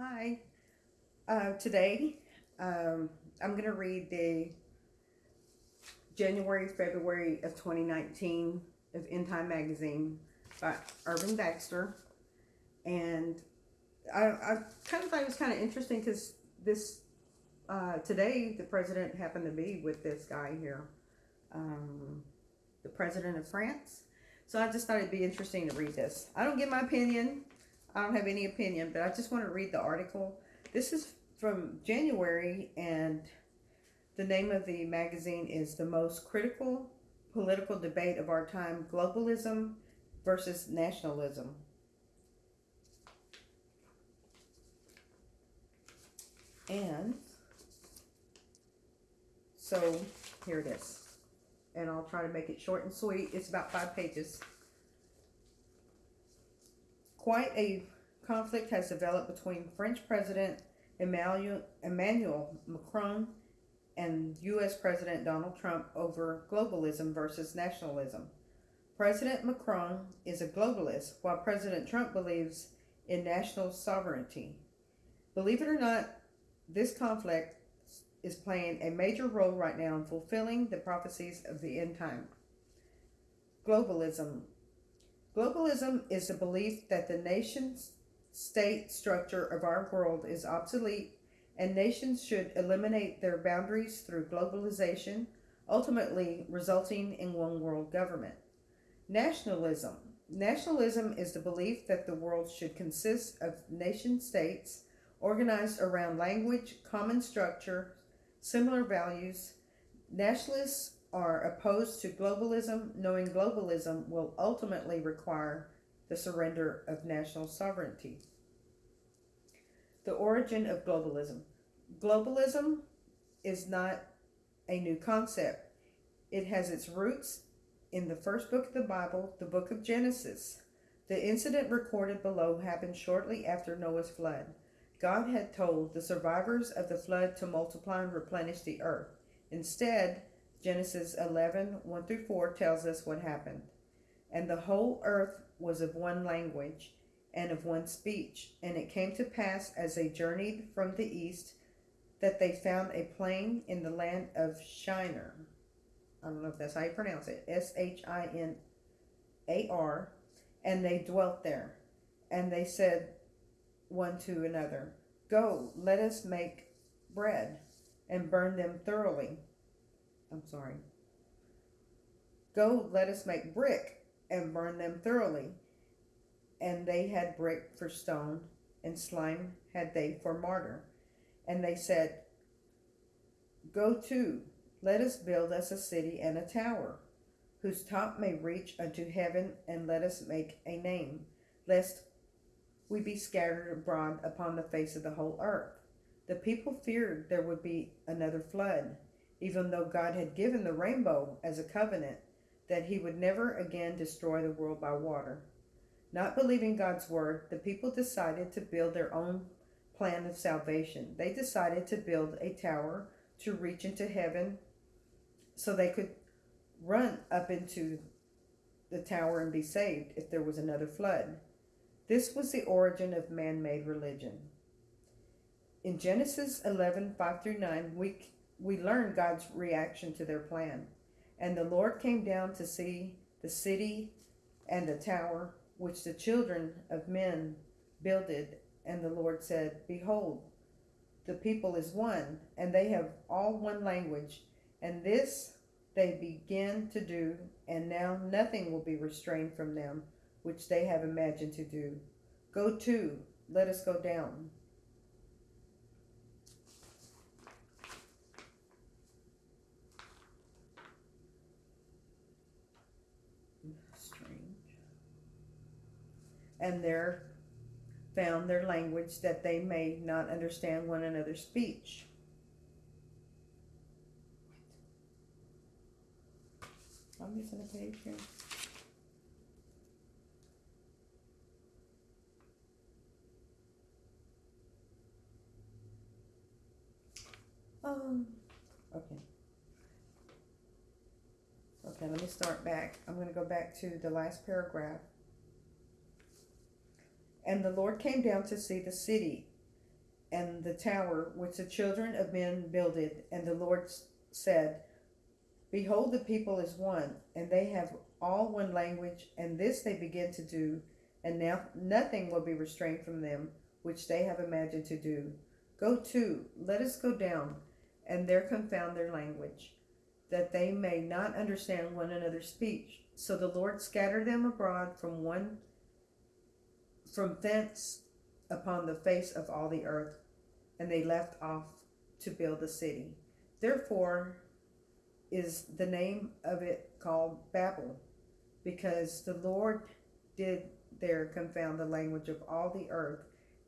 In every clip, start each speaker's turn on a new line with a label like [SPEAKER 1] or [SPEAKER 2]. [SPEAKER 1] Hi. Uh, today, um, I'm going to read the January, February of 2019 of End Time Magazine by Irvin Baxter. And I, I kind of thought it was kind of interesting because this, uh, today, the president happened to be with this guy here, um, the president of France. So I just thought it'd be interesting to read this. I don't give my opinion I don't have any opinion, but I just want to read the article. This is from January, and the name of the magazine is The Most Critical Political Debate of Our Time Globalism versus Nationalism. And so here it is. And I'll try to make it short and sweet. It's about five pages quite a conflict has developed between French President Emmanuel, Macron and U.S. President Donald Trump over globalism versus nationalism. President Macron is a globalist, while President Trump believes in national sovereignty. Believe it or not, this conflict is playing a major role right now in fulfilling the prophecies of the end time. Globalism Globalism is the belief that the nation state structure of our world is obsolete and nations should eliminate their boundaries through globalization, ultimately resulting in one world government. Nationalism. Nationalism is the belief that the world should consist of nation states organized around language, common structure, similar values. Nationalists are opposed to globalism, knowing globalism will ultimately require the surrender of national sovereignty. The origin of globalism. Globalism is not a new concept. It has its roots in the first book of the Bible, the book of Genesis. The incident recorded below happened shortly after Noah's flood. God had told the survivors of the flood to multiply and replenish the earth. Instead, Genesis 11, 1 through 4 tells us what happened. And the whole earth was of one language and of one speech. And it came to pass as they journeyed from the east that they found a plain in the land of Shinar. I don't know if that's how you pronounce it. S H I N A R. And they dwelt there. And they said one to another, Go, let us make bread and burn them thoroughly. I'm sorry. Go, let us make brick and burn them thoroughly. And they had brick for stone, and slime had they for mortar. And they said, Go to, let us build us a city and a tower, whose top may reach unto heaven, and let us make a name, lest we be scattered abroad upon the face of the whole earth. The people feared there would be another flood even though God had given the rainbow as a covenant that he would never again destroy the world by water. Not believing God's word, the people decided to build their own plan of salvation. They decided to build a tower to reach into heaven so they could run up into the tower and be saved if there was another flood. This was the origin of man made religion. In Genesis 11 5 through 9, we we learn God's reaction to their plan. And the Lord came down to see the city and the tower which the children of men builded. And the Lord said, Behold, the people is one, and they have all one language, and this they begin to do, and now nothing will be restrained from them which they have imagined to do. Go to, let us go down, and there found their language that they may not understand one another's speech. I'm missing a page here. Um, okay. Okay, let me start back. I'm going to go back to the last paragraph. And the Lord came down to see the city and the tower which the children of men builded. And the Lord said, Behold, the people is one, and they have all one language, and this they begin to do, and now nothing will be restrained from them which they have imagined to do. Go to, let us go down, and there confound their language, that they may not understand one another's speech. So the Lord scattered them abroad from one from thence upon the face of all the earth, and they left off to build the city. Therefore is the name of it called Babel, because the Lord did there confound the language of all the earth,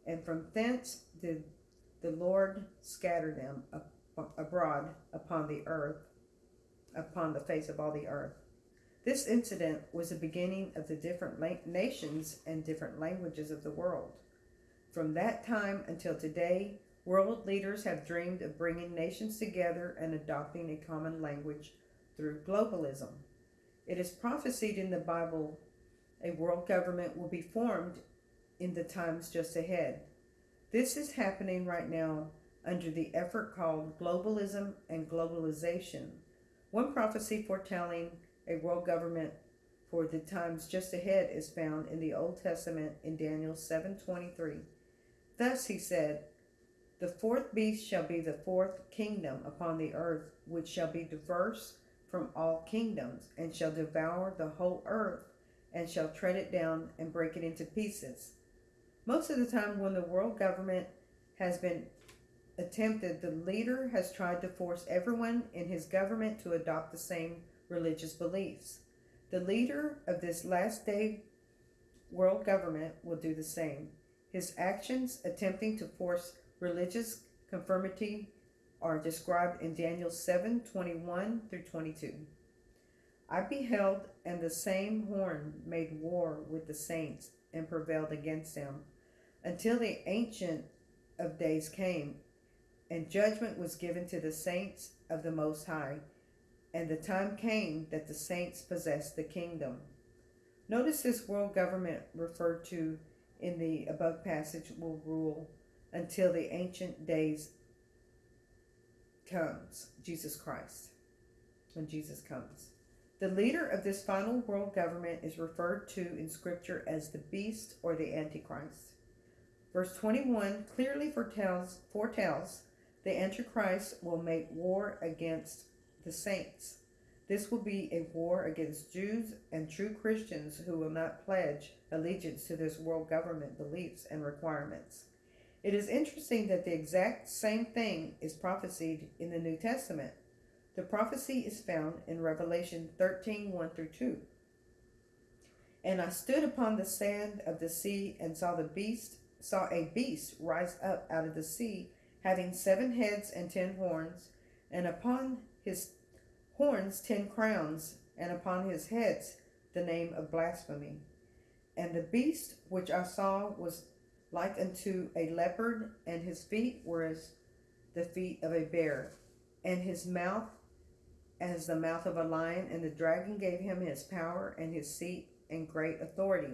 [SPEAKER 1] and from thence did the Lord scatter them abroad upon the earth, upon the face of all the earth. This incident was the beginning of the different nations and different languages of the world. From that time until today, world leaders have dreamed of bringing nations together and adopting a common language through globalism. It is prophesied in the Bible a world government will be formed in the times just ahead. This is happening right now under the effort called globalism and globalization. One prophecy foretelling a world government for the times just ahead is found in the Old Testament in Daniel 7:23. Thus he said, "The fourth beast shall be the fourth kingdom upon the earth, which shall be diverse from all kingdoms, and shall devour the whole earth, and shall tread it down and break it into pieces." Most of the time when the world government has been attempted, the leader has tried to force everyone in his government to adopt the same religious beliefs. The leader of this last day world government will do the same. His actions attempting to force religious conformity are described in Daniel 7 21 through 22. I beheld, and the same horn made war with the saints and prevailed against them, until the Ancient of Days came, and judgment was given to the saints of the Most High, and the time came that the saints possessed the kingdom. Notice this world government referred to in the above passage will rule until the ancient days comes, Jesus Christ, when Jesus comes. The leader of this final world government is referred to in Scripture as the beast or the Antichrist. Verse 21 clearly foretells, foretells the Antichrist will make war against the saints. This will be a war against Jews and true Christians who will not pledge allegiance to this world government beliefs and requirements. It is interesting that the exact same thing is prophesied in the New Testament. The prophecy is found in Revelation 13 1 through 2. And I stood upon the sand of the sea and saw the beast, saw a beast rise up out of the sea, having seven heads and ten horns, and upon his horns ten crowns, and upon his heads the name of blasphemy. And the beast which I saw was like unto a leopard, and his feet were as the feet of a bear, and his mouth as the mouth of a lion, and the dragon gave him his power and his seat and great authority.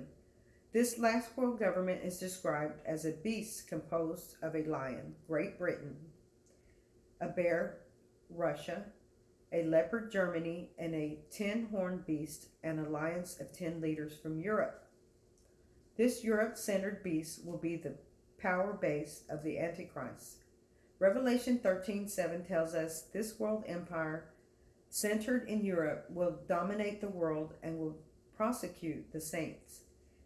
[SPEAKER 1] This last world government is described as a beast composed of a lion, Great Britain, a bear, Russia, a leopard Germany, and a ten horned beast, an alliance of ten leaders from Europe. This Europe centered beast will be the power base of the Antichrist. Revelation 13 7 tells us this world empire centered in Europe will dominate the world and will prosecute the saints.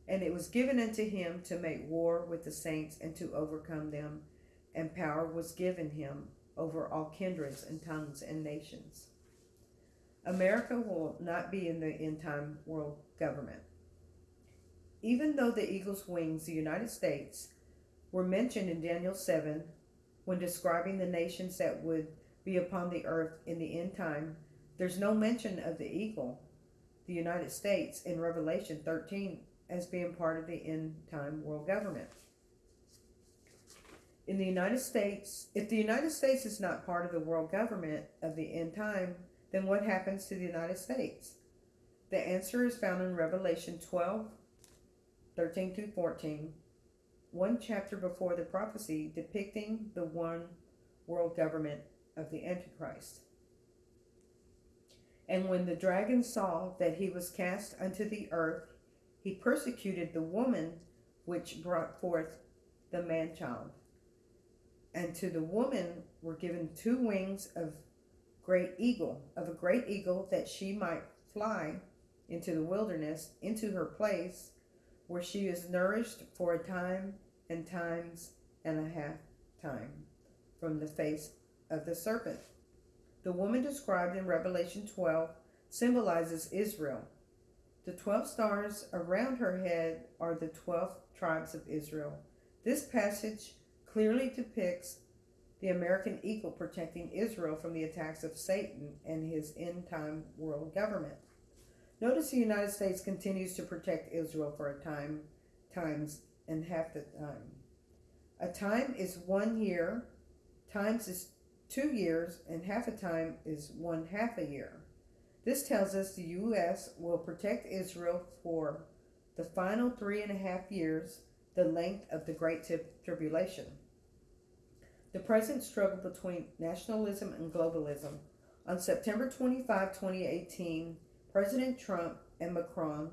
[SPEAKER 1] And it was given unto him to make war with the saints and to overcome them, and power was given him over all kindreds and tongues and nations. America will not be in the end time world government. Even though the eagle's wings, the United States, were mentioned in Daniel 7 when describing the nations that would be upon the earth in the end time, there's no mention of the eagle, the United States, in Revelation 13 as being part of the end time world government in the United States, if the United States is not part of the world government of the end time, then what happens to the United States? The answer is found in Revelation 12, 13 through 14, one chapter before the prophecy depicting the one world government of the Antichrist. And when the dragon saw that he was cast unto the earth, he persecuted the woman which brought forth the man child. And to the woman were given two wings of great eagle, of a great eagle, that she might fly into the wilderness, into her place, where she is nourished for a time and times and a half time from the face of the serpent. The woman described in Revelation 12 symbolizes Israel. The 12 stars around her head are the 12 tribes of Israel. This passage clearly depicts the American eagle protecting Israel from the attacks of Satan and his end time world government. Notice the United States continues to protect Israel for a time, times, and half the time. A time is one year, times is two years, and half a time is one half a year. This tells us the U.S. will protect Israel for the final three and a half years, the length of the Great Tribulation. The present struggle between nationalism and globalism. On September 25, 2018, President Trump and Macron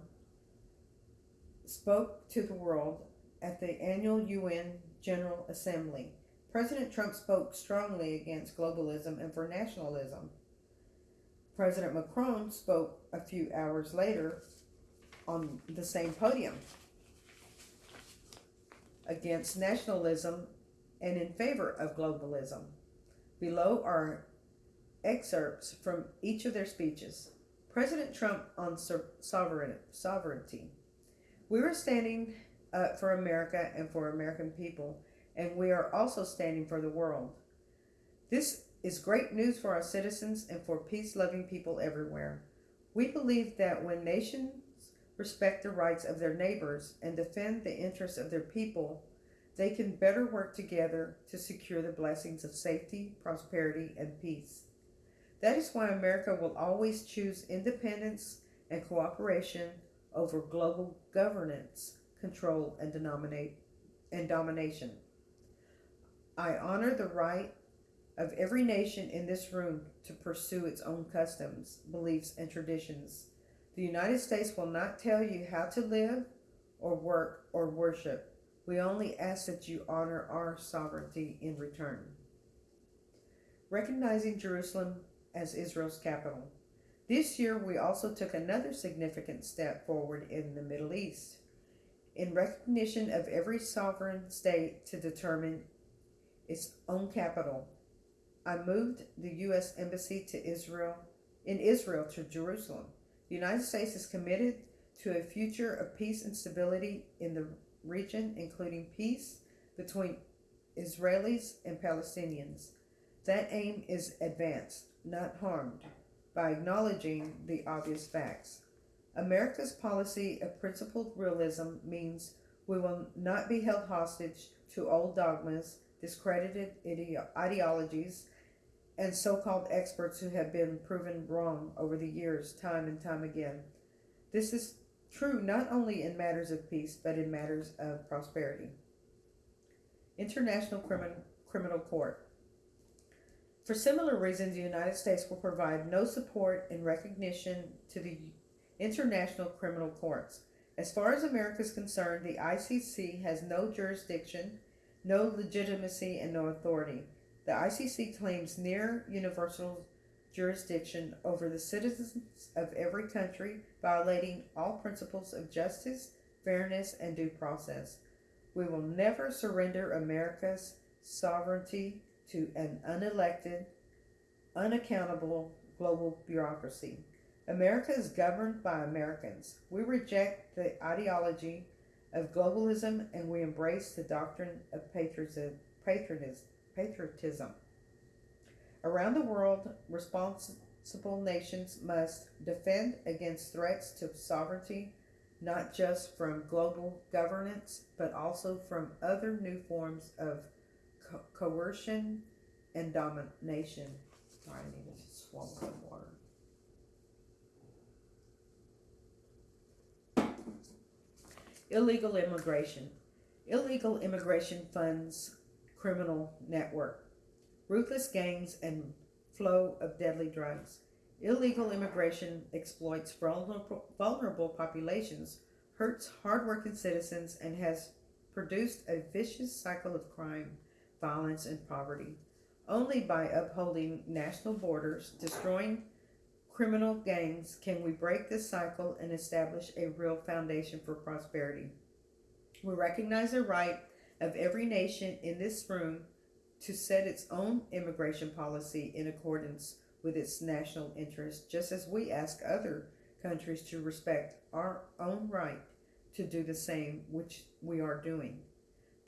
[SPEAKER 1] spoke to the world at the annual UN General Assembly. President Trump spoke strongly against globalism and for nationalism. President Macron spoke a few hours later on the same podium against nationalism and in favor of globalism. Below are excerpts from each of their speeches. President Trump on sovereignty. We are standing up uh, for America and for American people, and we are also standing for the world. This is great news for our citizens and for peace loving people everywhere. We believe that when nations respect the rights of their neighbors and defend the interests of their people, they can better work together to secure the blessings of safety, prosperity, and peace. That is why America will always choose independence and cooperation over global governance, control, and, and domination. I honor the right of every nation in this room to pursue its own customs, beliefs, and traditions. The United States will not tell you how to live or work or worship. We only ask that you honor our sovereignty in return. Recognizing Jerusalem as Israel's capital. This year, we also took another significant step forward in the Middle East. In recognition of every sovereign state to determine its own capital, I moved the U.S. Embassy to Israel, in Israel to Jerusalem. The United States is committed to a future of peace and stability in the region, including peace between Israelis and Palestinians. That aim is advanced, not harmed, by acknowledging the obvious facts. America's policy of principled realism means we will not be held hostage to old dogmas, discredited ideologies, and so called experts who have been proven wrong over the years, time and time again. This is true not only in matters of peace, but in matters of prosperity. International Crimin- Criminal Court. For similar reasons, the United States will provide no support and recognition to the International Criminal Courts. As far as America is concerned, the ICC has no jurisdiction, no legitimacy, and no authority. The ICC claims near universal jurisdiction over the citizens of every country, violating all principles of justice, fairness, and due process. We will never surrender America's sovereignty to an unelected, unaccountable global bureaucracy. America is governed by Americans. We reject the ideology of globalism and we embrace the doctrine of patriotism. patriotism. Around the world, responsible nations must defend against threats to sovereignty, not just from global governance, but also from other new forms of co- coercion and domination. Sorry, I need to swallow some water. Illegal immigration. Illegal immigration funds criminal network ruthless gangs, and flow of deadly drugs. Illegal immigration exploits vulnerable populations, hurts hardworking citizens, and has produced a vicious cycle of crime, violence, and poverty. Only by upholding national borders, destroying criminal gangs, can we break this cycle and establish a real foundation for prosperity. We recognize the right of every nation in this room to set its own immigration policy in accordance with its national interests, just as we ask other countries to respect our own right to do the same, which we are doing.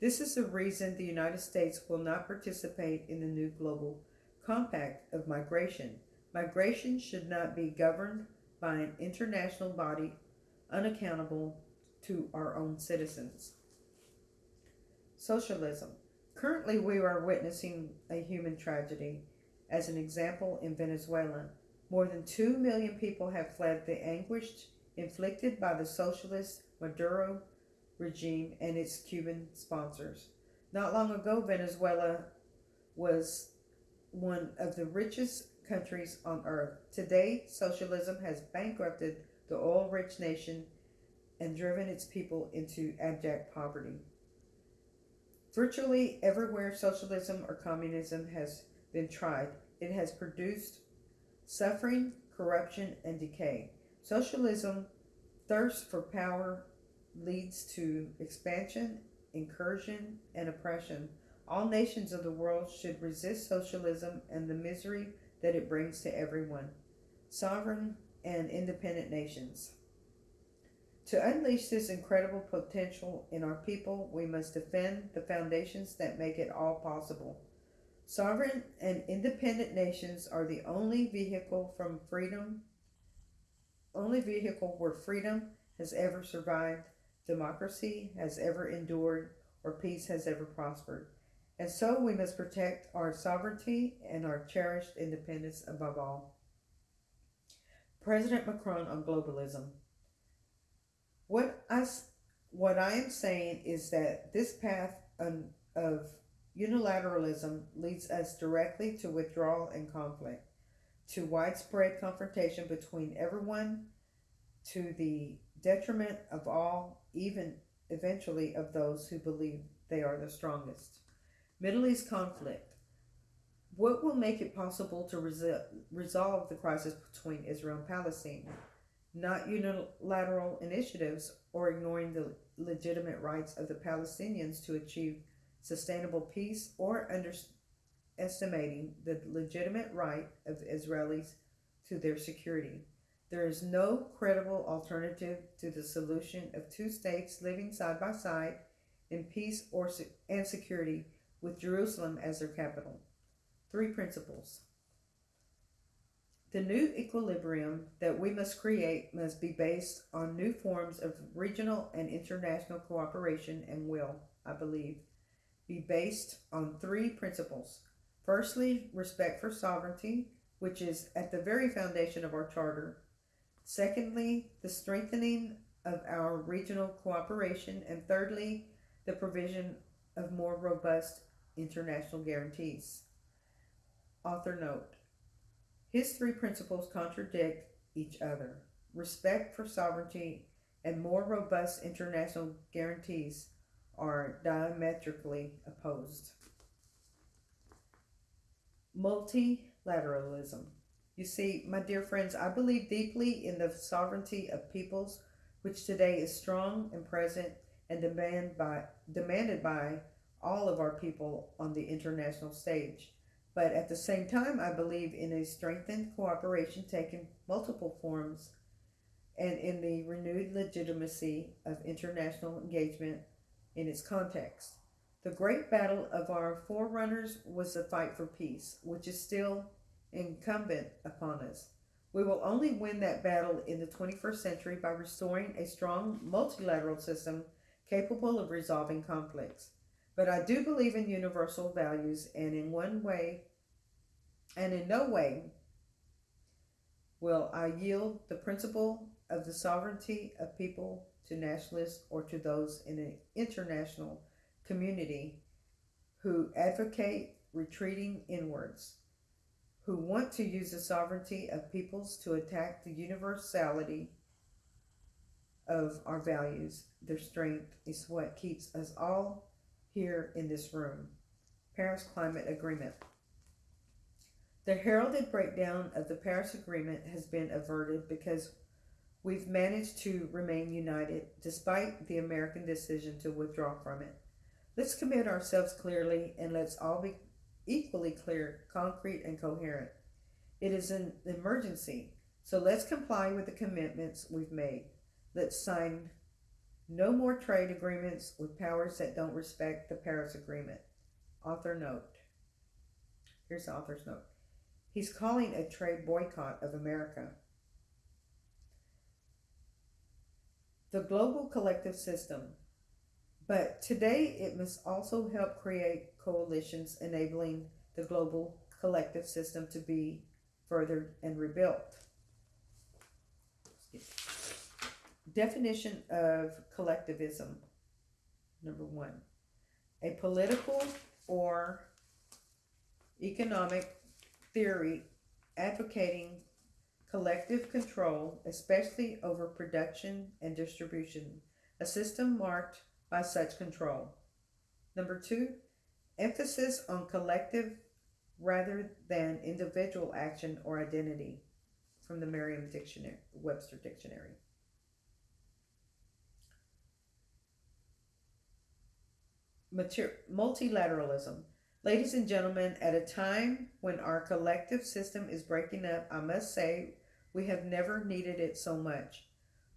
[SPEAKER 1] This is the reason the United States will not participate in the new global compact of migration. Migration should not be governed by an international body unaccountable to our own citizens. Socialism. Currently, we are witnessing a human tragedy. As an example, in Venezuela, more than 2 million people have fled the anguish inflicted by the socialist Maduro regime and its Cuban sponsors. Not long ago, Venezuela was one of the richest countries on earth. Today, socialism has bankrupted the oil rich nation and driven its people into abject poverty. Virtually everywhere socialism or communism has been tried, it has produced suffering, corruption, and decay. Socialism, thirst for power, leads to expansion, incursion, and oppression. All nations of the world should resist socialism and the misery that it brings to everyone. Sovereign and independent nations. To unleash this incredible potential in our people, we must defend the foundations that make it all possible. Sovereign and independent nations are the only vehicle from freedom, only vehicle where freedom has ever survived, democracy has ever endured, or peace has ever prospered. And so we must protect our sovereignty and our cherished independence above all. President Macron on globalism. What I, what I am saying is that this path of unilateralism leads us directly to withdrawal and conflict, to widespread confrontation between everyone, to the detriment of all, even eventually of those who believe they are the strongest. Middle East conflict. What will make it possible to resol resolve the crisis between Israel and Palestine? not unilateral initiatives or ignoring the legitimate rights of the Palestinians to achieve sustainable peace or underestimating the legitimate right of Israelis to their security. There is no credible alternative to the solution of two states living side by side in peace or and security with Jerusalem as their capital. Three principles. The new equilibrium that we must create must be based on new forms of regional and international cooperation and will, I believe, be based on three principles. Firstly, respect for sovereignty, which is at the very foundation of our charter. Secondly, the strengthening of our regional cooperation. And thirdly, the provision of more robust international guarantees. Author note his three principles contradict each other respect for sovereignty and more robust international guarantees are diametrically opposed. Multilateralism. You see, my dear friends, I believe deeply in the sovereignty of peoples, which today is strong and present and demand by, demanded by all of our people on the international stage. But at the same time, I believe in a strengthened cooperation taking multiple forms and in the renewed legitimacy of international engagement in its context. The great battle of our forerunners was the fight for peace, which is still incumbent upon us. We will only win that battle in the 21st century by restoring a strong multilateral system capable of resolving conflicts. But I do believe in universal values, and in one way, and in no way will I yield the principle of the sovereignty of people to nationalists or to those in an international community who advocate retreating inwards, who want to use the sovereignty of peoples to attack the universality of our values. Their strength is what keeps us all here in this room. Paris Climate Agreement. The heralded breakdown of the Paris Agreement has been averted because we've managed to remain united despite the American decision to withdraw from it. Let's commit ourselves clearly and let's all be equally clear, concrete, and coherent. It is an emergency, so let's comply with the commitments we've made. Let's sign no more trade agreements with powers that don't respect the Paris Agreement. Author note. Here's the author's note. He's calling a trade boycott of America. The global collective system. But today it must also help create coalitions enabling the global collective system to be furthered and rebuilt. Definition of collectivism. Number one, a political or economic theory advocating collective control, especially over production and distribution, a system marked by such control. Number two, emphasis on collective rather than individual action or identity from the Merriam Dictionary, Webster Dictionary. multilateralism. Ladies and gentlemen, at a time when our collective system is breaking up, I must say we have never needed it so much.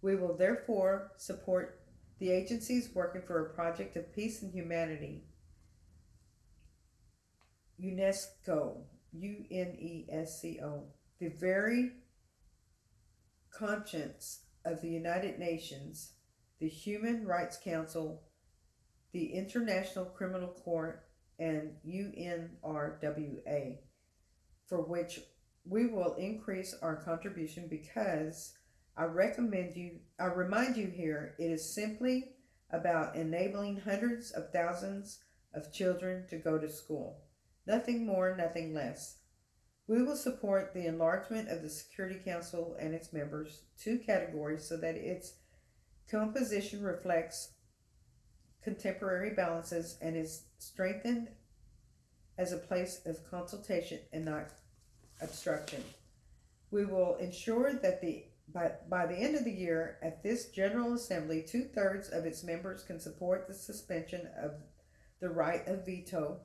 [SPEAKER 1] We will therefore support the agencies working for a project of peace and humanity. UNESCO, U N E S C O, the very conscience of the United Nations, the Human Rights Council, the International Criminal Court, and UNRWA, for which we will increase our contribution because I recommend you, I remind you here, it is simply about enabling hundreds of thousands of children to go to school. Nothing more, nothing less. We will support the enlargement of the Security Council and its members, two categories, so that its composition reflects contemporary balances and is strengthened as a place of consultation and not obstruction. We will ensure that the by, by the end of the year, at this General Assembly, two thirds of its members can support the suspension of the right of veto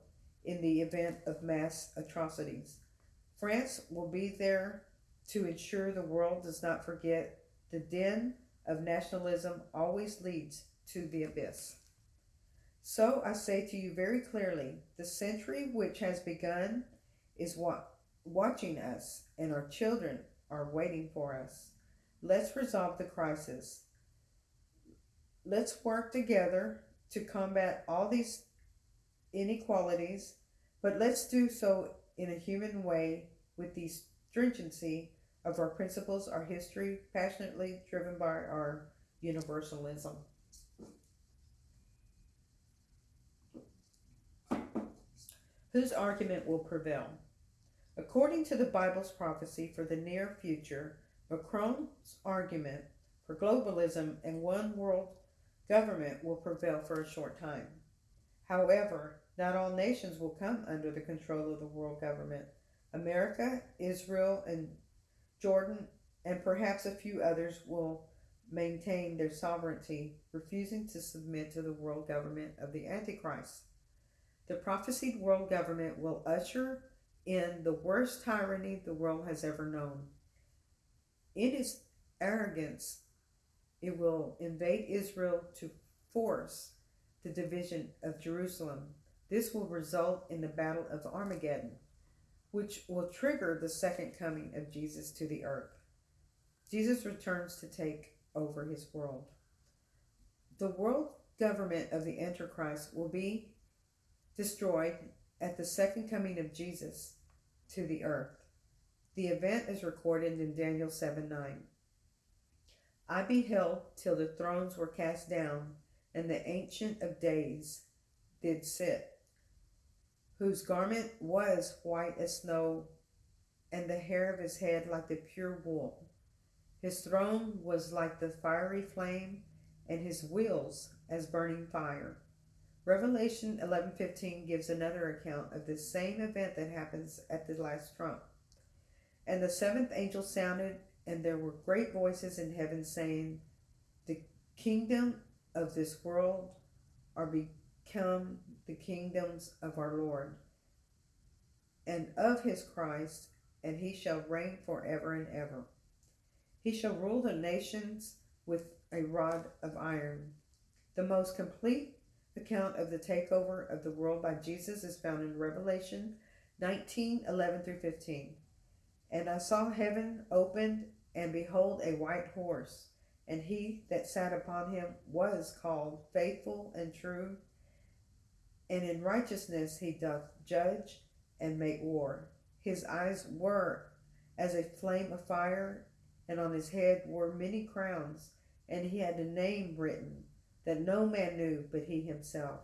[SPEAKER 1] in the event of mass atrocities. France will be there to ensure the world does not forget the din of nationalism always leads to the abyss. So I say to you very clearly, the century which has begun is watching us, and our children are waiting for us. Let's resolve the crisis. Let's work together to combat all these inequalities, but let's do so in a human way with the stringency of our principles, our history, passionately driven by our universalism. whose argument will prevail. According to the Bible's prophecy for the near future, Macron's argument for globalism and one world government will prevail for a short time. However, not all nations will come under the control of the world government. America, Israel, and Jordan, and perhaps a few others will maintain their sovereignty, refusing to submit to the world government of the Antichrist. The prophesied world government will usher in the worst tyranny the world has ever known. In its arrogance, it will invade Israel to force the division of Jerusalem. This will result in the Battle of Armageddon, which will trigger the second coming of Jesus to the earth. Jesus returns to take over his world. The world government of the Antichrist will be destroyed at the second coming of Jesus to the earth. The event is recorded in Daniel 7 9. I beheld till the thrones were cast down, and the Ancient of Days did sit, whose garment was white as snow, and the hair of his head like the pure wool. His throne was like the fiery flame, and his wheels as burning fire. Revelation 11:15 gives another account of this same event that happens at the last trump. And the seventh angel sounded, and there were great voices in heaven saying, "The kingdom of this world are become the kingdoms of our Lord and of his Christ, and he shall reign forever and ever. He shall rule the nations with a rod of iron." The most complete account of the takeover of the world by Jesus is found in Revelation 19 11 through 15. And I saw heaven opened, and behold, a white horse. And he that sat upon him was called faithful and true. And in righteousness he doth judge and make war. His eyes were as a flame of fire, and on his head were many crowns, and he had a name written that no man knew but he himself.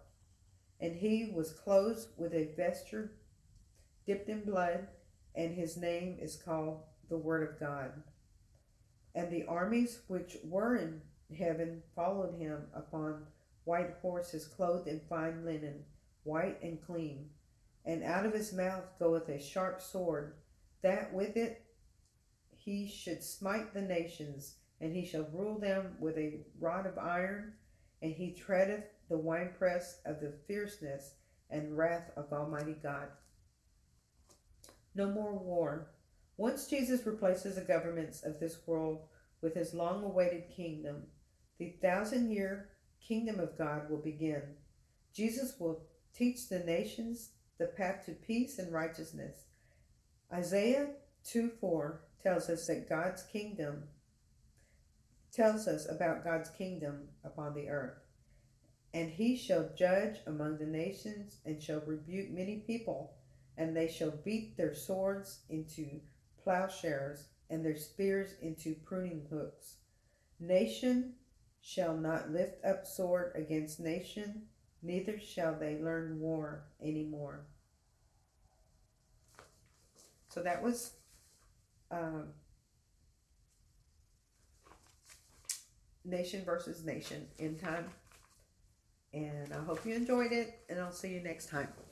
[SPEAKER 1] And he was clothed with a vesture dipped in blood, and his name is called the Word of God. And the armies which were in heaven followed him upon white horses, clothed in fine linen, white and clean. And out of his mouth goeth a sharp sword, that with it he should smite the nations, and he shall rule them with a rod of iron and he treadeth the winepress of the fierceness and wrath of Almighty God. No more war. Once Jesus replaces the governments of this world with his long awaited kingdom, the thousand year kingdom of God will begin. Jesus will teach the nations the path to peace and righteousness. Isaiah 2 4 tells us that God's kingdom tells us about God's kingdom upon the earth. And he shall judge among the nations and shall rebuke many people, and they shall beat their swords into plowshares and their spears into pruning hooks. Nation shall not lift up sword against nation, neither shall they learn war any more. So that was uh, nation versus nation in time. And I hope you enjoyed it, and I'll see you next time.